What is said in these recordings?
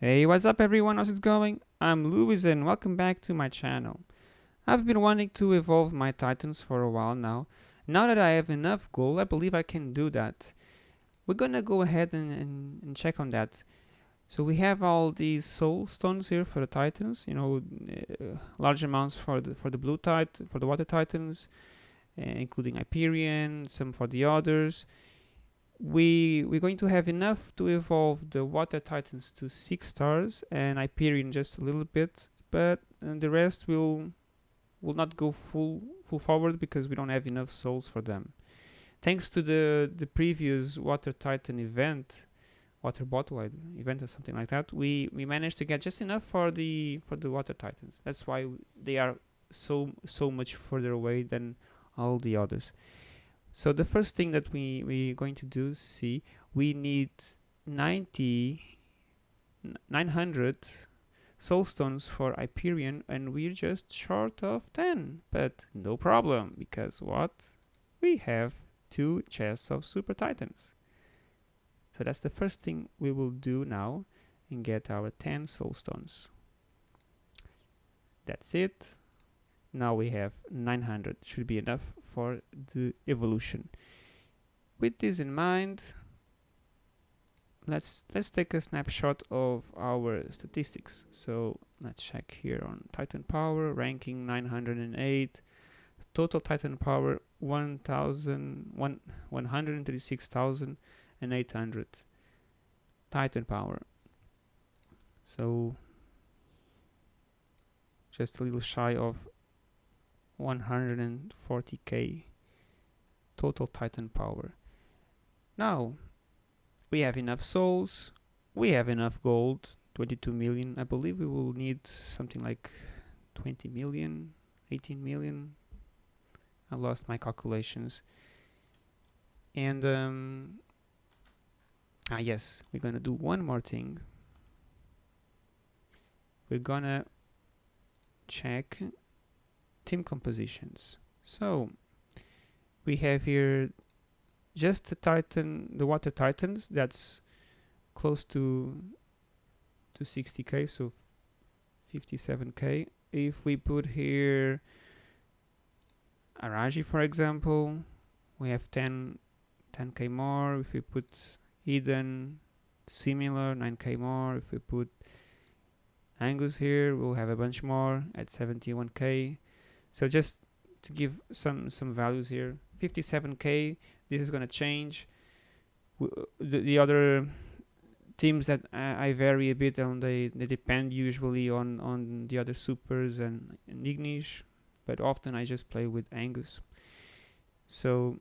Hey, what's up everyone, how's it going? I'm Louis and welcome back to my channel. I've been wanting to evolve my titans for a while now. Now that I have enough gold, I believe I can do that. We're gonna go ahead and, and, and check on that. So we have all these soul stones here for the titans, you know, uh, large amounts for the for the blue titan, for the water titans, uh, including Hyperion, some for the others we we're going to have enough to evolve the water titans to six stars and Hyperion just a little bit but uh, the rest will will not go full full forward because we don't have enough souls for them. Thanks to the the previous water titan event water bottle event or something like that we we managed to get just enough for the for the water titans. That's why they are so so much further away than all the others so the first thing that we we're going to do see we need 90 900 soulstones for Hyperion and we're just short of 10 but no problem because what? We have two chests of super titans. So that's the first thing we will do now and get our 10 soulstones. That's it now we have 900 should be enough for the evolution. With this in mind let's let's take a snapshot of our statistics. So let's check here on titan power ranking 908 total titan power 1000 136,800 titan power. So just a little shy of 140k total titan power. Now we have enough souls we have enough gold 22 million. I believe we will need something like 20 million 18 million. I lost my calculations. And um, ah yes we're gonna do one more thing. We're gonna check team compositions. So we have here just the Titan, the Water Titans. That's close to to 60k, so 57k. If we put here Araji, for example, we have 10 10k more. If we put Eden, similar 9k more. If we put Angus here, we'll have a bunch more at 71k. So just to give some some values here, 57k. This is gonna change. the, the other teams that I, I, vary a bit on they they depend usually on on the other supers and, and Ignis, but often I just play with Angus. So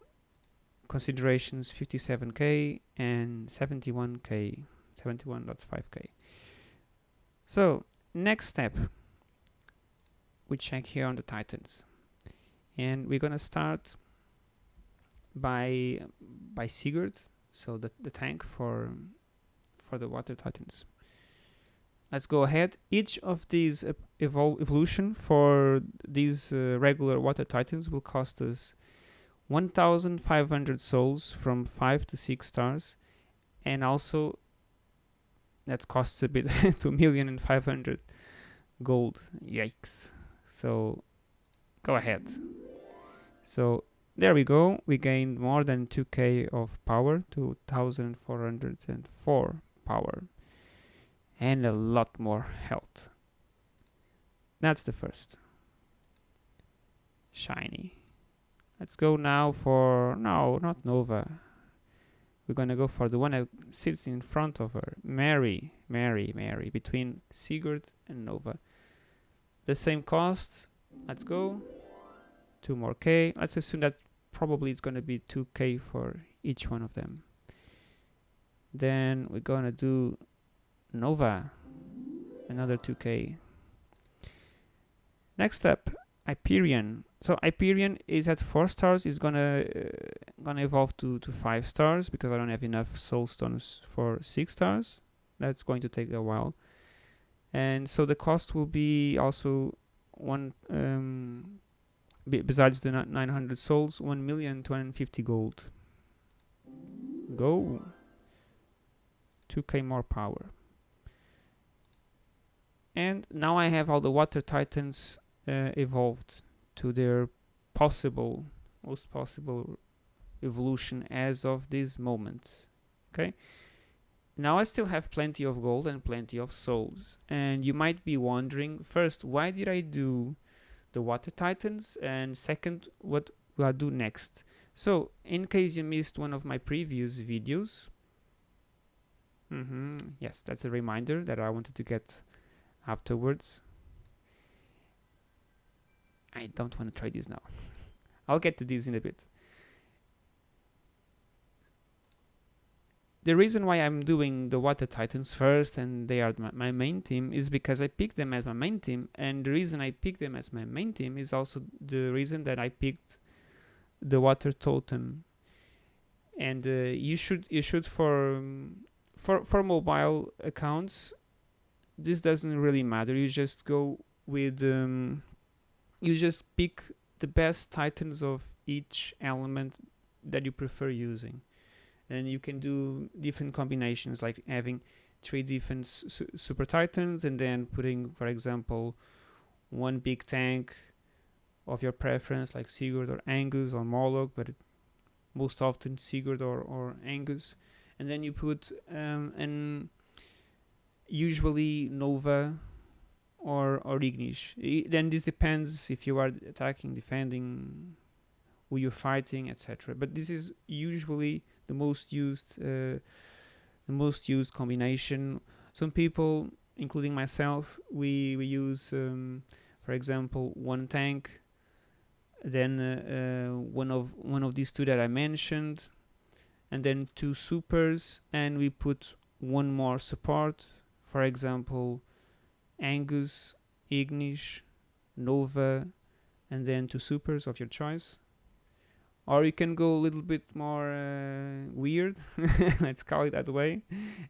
considerations 57k and 71k 71.5k so next step we check here on the titans. And we're gonna start by by Sigurd so the, the tank for for the water titans. Let's go ahead. Each of these evol evolution for these uh, regular water titans will cost us 1500 souls from 5 to 6 stars and also that costs a bit 2 million and 500 gold. Yikes so go ahead. So there we go. We gained more than 2k of power 2404 power and a lot more health. That's the first. Shiny. Let's go now for no not nova. We're gonna go for the one that sits in front of her. Mary mary mary between sigurd and nova the same cost let's go. Two more k. Let's assume that probably it's going to be 2k for each one of them. Then we're going to do nova. Another 2k next step hyperion. So hyperion is at four stars. Is gonna uh, gonna evolve to to five stars because i don't have enough soul stones for six stars. That's going to take a while and so the cost will be also one um, besides the 900 souls 1 million 250 gold. Go 2k more power. And now I have all the water titans uh, evolved to their possible most possible evolution as of this moment. Okay now I still have plenty of gold and plenty of souls and you might be wondering first why did I do the water titans? And second what will I do next? So in case you missed one of my previous videos mm -hmm, yes that's a reminder that I wanted to get afterwards. I don't want to try this now. I'll get to this in a bit the reason why I'm doing the Water Titans first and they are my, my, main team is because I picked them as my main team and the reason I picked them as my main team is also the reason that I picked the Water Totem. And uh, you should you should for um, for for mobile accounts this doesn't really matter. You just go with um, you just pick the best titans of each element that you prefer using and you can do different combinations like having three different su super titans and then putting for example one big tank of your preference like Sigurd or Angus or Morlock but most often Sigurd or, or Angus. And then you put um, an usually Nova or, or Ignis then this depends if you are attacking defending who you're fighting etc but this is usually the most used uh, the most used combination. Some people including myself we we use um, for example one tank then uh, uh, one of one of these two that I mentioned and then two supers and we put one more support for example Angus, Ignis, Nova and then two supers of your choice or you can go a little bit more uh, weird let's call it that way.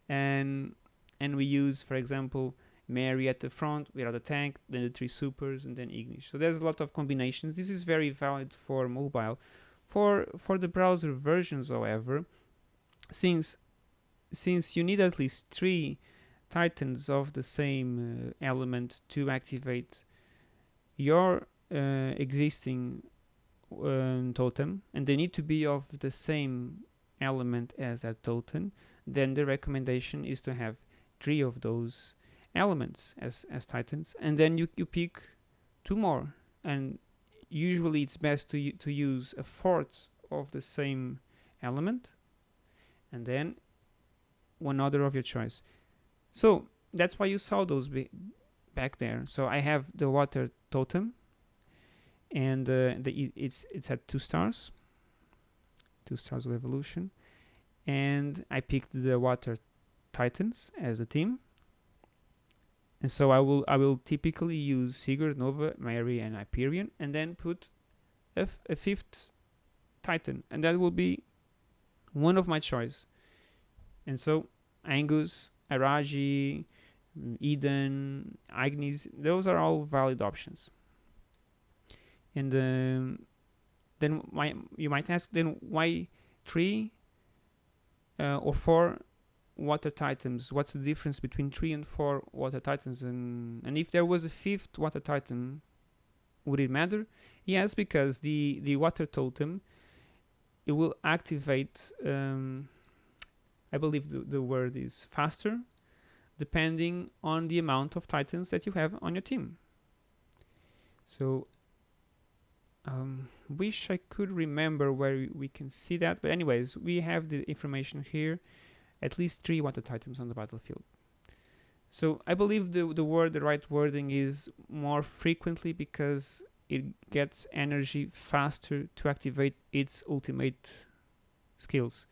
And and we use for example Mary at the front We without the tank then the three supers and then Ignis so there's a lot of combinations. This is very valid for mobile. For for the browser versions however since since you need at least three titans of the same uh, element to activate your uh, existing um, totem and they need to be of the same element as that totem then the recommendation is to have three of those elements as, as titans and then you, you pick two more and usually it's best to, to use a fourth of the same element and then one other of your choice. So that's why you saw those back there. So I have the water totem and uh, the, it's it's at two stars. Two stars of evolution. And I picked the water titans as a team. And so I will I will typically use Sigurd, Nova, Mary and Hyperion and then put a, fifth titan. And that will be one of my choice. And so Angus, Araji, Eden, Agnes, those are all valid options and um, then why you might ask then why three uh, or four water titans? What's the difference between three and four water titans? And and if there was a fifth water titan would it matter? Yes because the the water totem it will activate um, I believe the, the word is faster depending on the amount of titans that you have on your team. So um, wish I could remember where we can see that but anyways we have the information here. At least three water titans on the battlefield. So I believe the, the word the right wording is more frequently because it gets energy faster to activate its ultimate skills.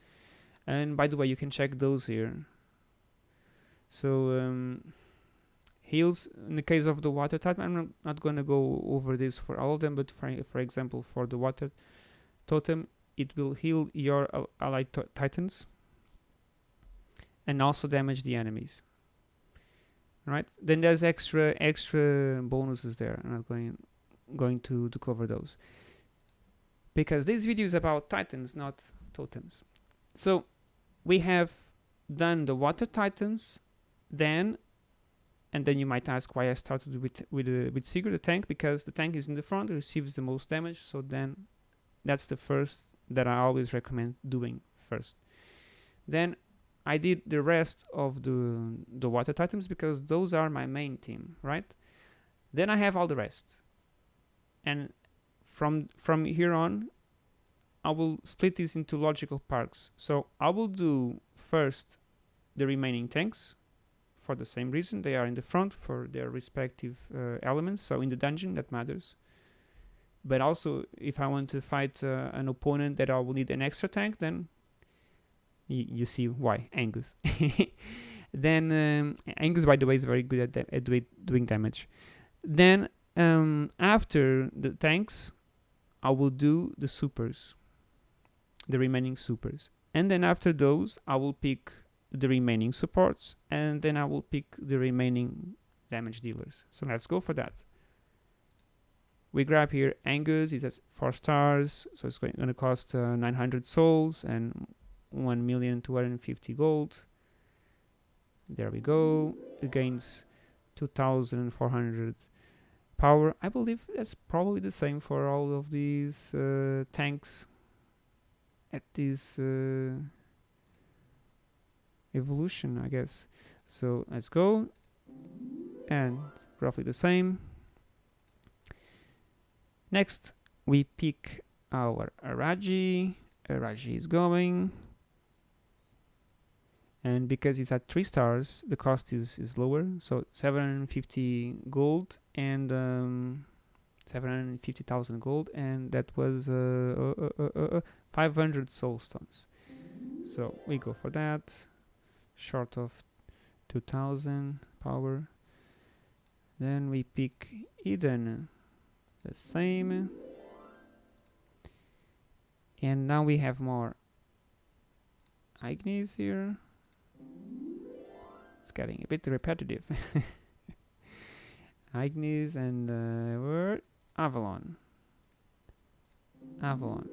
And by the way you can check those here. So um, heals in the case of the water titan I'm not, not going to go over this for all of them but for, for example for the water totem it will heal your allied titans and also damage the enemies. Right? Then there's extra extra bonuses there. I'm not going going to, to cover those. Because this video is about titans not totems. So we have done the water titans then and then you might ask why I started with with uh, with Sigurd the tank because the tank is in the front, it receives the most damage. So then that's the first that I always recommend doing first. Then I did the rest of the the water titans because those are my main team, right? Then I have all the rest, and from from here on, I will split this into logical parts. So I will do first the remaining tanks for the same reason they are in the front for their respective uh, elements. So in the dungeon that matters. But also if I want to fight uh, an opponent that I will need an extra tank, then you see why Angus. then um, Angus, by the way, is very good at, at doing damage. Then um, after the tanks, I will do the supers, the remaining supers, and then after those, I will pick the remaining supports, and then I will pick the remaining damage dealers. So let's go for that. We grab here Angus, it's at 4 stars, so it's going to cost uh, 900 souls and one million two hundred fifty gold. There we go. It gains 2,400 power. I believe that's probably the same for all of these uh, tanks at this uh, evolution, I guess. So let's go. And roughly the same. Next, we pick our Araji. Araji is going and because it's at three stars the cost is is lower so 750 gold and um, 750,000 gold and that was uh, uh, uh, uh, 500 soul stones so we go for that short of 2000 power then we pick Eden the same and now we have more Ignis here it's getting a bit repetitive. Ignis and uh, word Avalon. Avalon.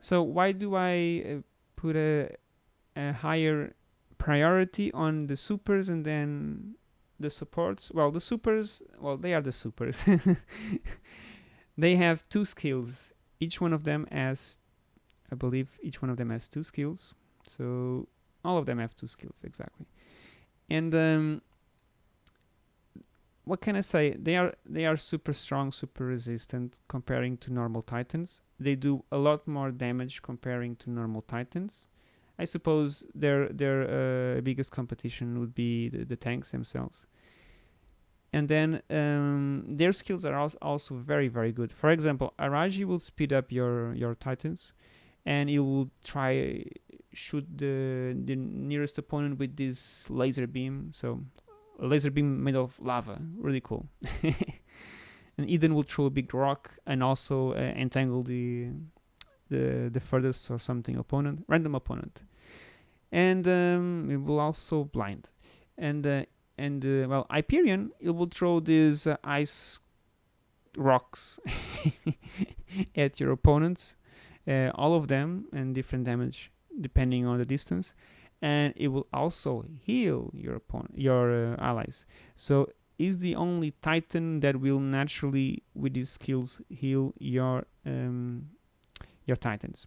So why do I uh, put a, a higher priority on the supers and then the supports? Well, the supers, well, they are the supers. they have two skills. Each one of them has, I believe, each one of them has two skills. So all of them have two skills exactly and um, what can I say? They are they are super strong, super resistant comparing to normal titans. They do a lot more damage comparing to normal titans. I suppose their their uh, biggest competition would be the, the, tanks themselves. And then um, their skills are also very very good. For example, Araji will speed up your your titans, and he will try shoot the the nearest opponent with this laser beam. So a laser beam made of lava, really cool. and Eden will throw a big rock and also uh, entangle the the the furthest or something opponent, random opponent, and um, it will also blind. And uh, and uh, well, Hyperion it will throw these uh, ice rocks at your opponents, uh, all of them and different damage depending on the distance. And it will also heal your opponent your uh, allies. So is the only titan that will naturally with these skills heal your um, your titans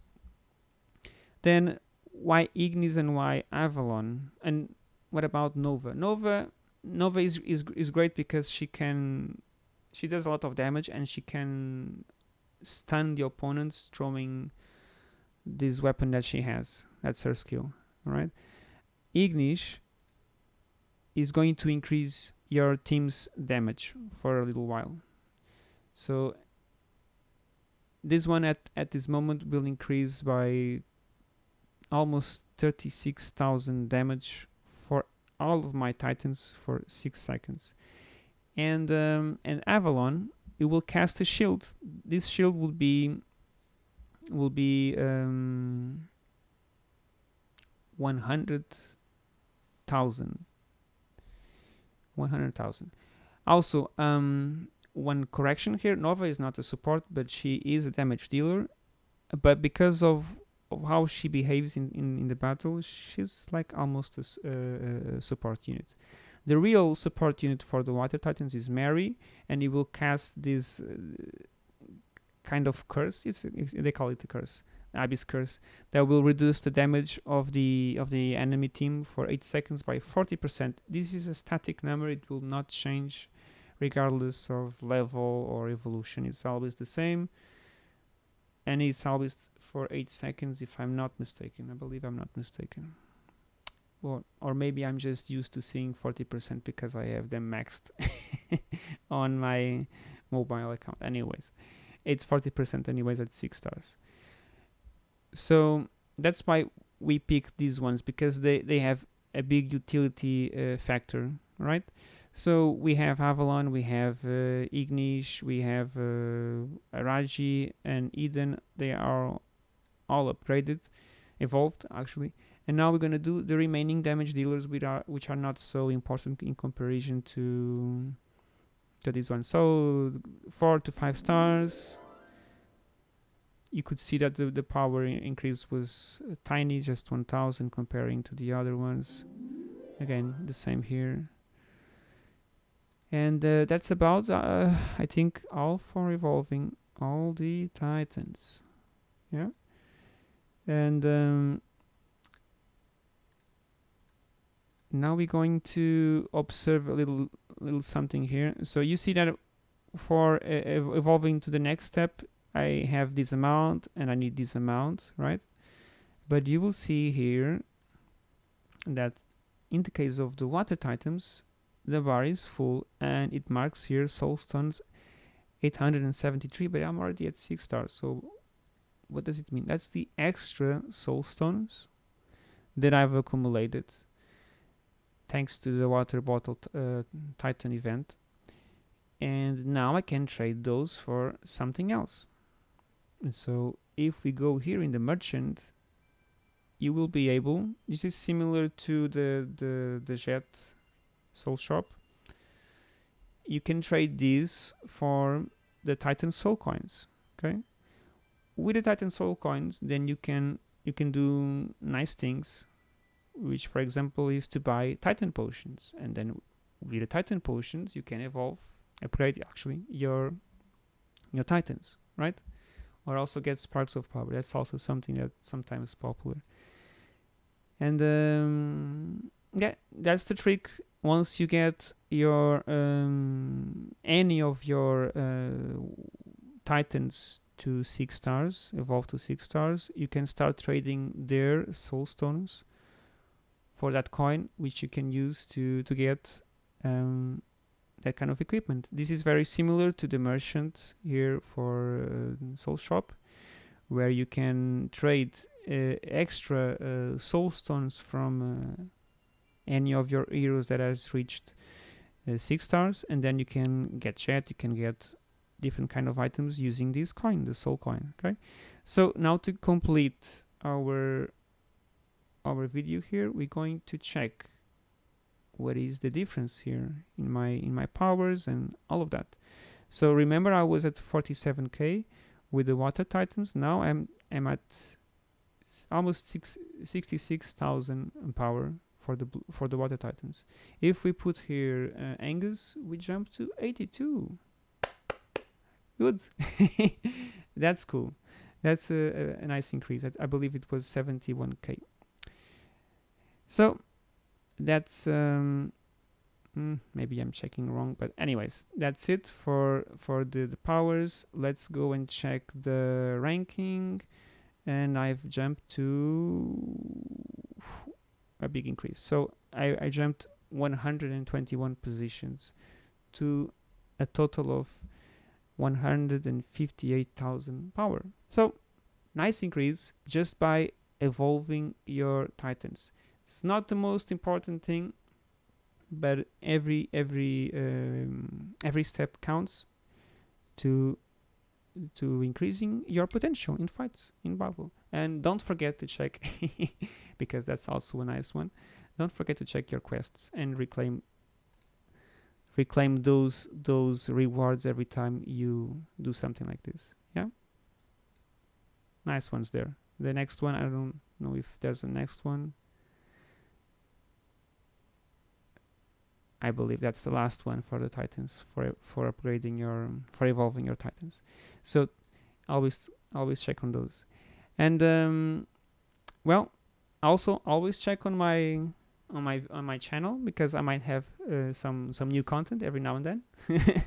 then why ignis and why avalon and what about nova nova nova is, is is great because she can she does a lot of damage and she can stun the opponents throwing this weapon that she has. That's her skill, right? Ignis is going to increase your team's damage for a little while. So this one at, at this moment will increase by almost 36,000 damage for all of my titans for 6 seconds. And um, and Avalon, it will cast a shield. This shield will be will be um, 100,000 100,000 also um, one correction here Nova is not a support but she is a damage dealer but because of, of how she behaves in, in, in the battle she's like almost a, support unit The real support unit for the Water Titans is Mary, and it will cast this uh, kind of curse. It's, it's, they call it a curse, Abyss curse, that will reduce the damage of the of the enemy team for eight seconds by 40%. This is a static number; it will not change regardless of level or evolution. It's always the same, and it's always for eight seconds, if I'm not mistaken. I believe I'm not mistaken. Or, or maybe I'm just used to seeing 40% because I have them maxed on my mobile account. Anyways, it's 40% anyways at 6 stars. So that's why we pick these ones because they, they have a big utility uh, factor, right? So we have Avalon, we have uh, Ignis, we have uh, Araji and Eden. They are all upgraded, evolved actually. And now we're gonna do the remaining damage dealers which are which are not so important in comparison to to this one. So four to five stars. You could see that the, the power increase was tiny, just 1000 comparing to the other ones. Again, the same here. And uh, that's about, uh, I think, all for evolving all the titans. Yeah? And um, now we're going to observe a little little something here. So you see that for uh, evolving to the next step I have this amount and I need this amount right? But you will see here that in the case of the water titans the bar is full and it marks here soul stones 873 but I'm already at 6 stars so what does it mean? That's the extra soul stones that I've accumulated thanks to the water bottle uh, titan event and now I can trade those for something else and so if we go here in the merchant you will be able this is similar to the the, the jet soul shop you can trade these for the titan soul coins okay with the Titan Soul coins, then you can you can do nice things, which for example is to buy Titan potions, and then with the Titan potions you can evolve, upgrade actually your your Titans, right? Or also get sparks of power. That's also something that sometimes popular. And um, yeah, that's the trick. Once you get your um, any of your uh, Titans to six stars, evolve to six stars, you can start trading their soul stones for that coin, which you can use to to get um, that kind of equipment. This is very similar to the merchant here for uh, Soul Shop, where you can trade uh, extra uh, soul stones from uh, any of your heroes that has reached uh, six stars, and then you can get chat, you can get different kind of items using this coin, the soul coin. Okay, so now to complete our our video here, we're going to check what is the difference here in my in my powers and all of that. So remember, I was at 47k with the water titans. Now I'm I'm at almost six, 66,000 power for the for the water titans. If we put here uh, Angus, we jump to 82 good. That's cool. That's a, a, nice increase. I, I, believe it was 71k so that's um, mm, maybe I'm checking wrong but anyways that's it for for the, the powers. Let's go and check the ranking. And I've jumped to a big increase so I, I jumped 121 positions to a total of 158,000 power. So nice increase just by evolving your titans. It's not the most important thing, but every every um, every step counts to to increasing your potential in fights in battle. And don't forget to check because that's also a nice one. Don't forget to check your quests and reclaim reclaim those those rewards every time you do something like this yeah nice ones there the next one I don't know if there's a next one I believe that's the last one for the Titans for for upgrading your for evolving your Titans. So always always check on those. And um, well, also always check on my on my on my channel because I might have uh, some some new content every now and then.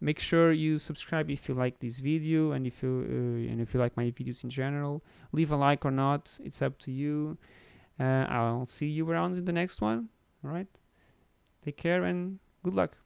Make sure you subscribe if you like this video and if you uh, and if you like my videos in general. Leave a like or not, it's up to you. Uh, I'll see you around in the next one. All right. Take care and good luck.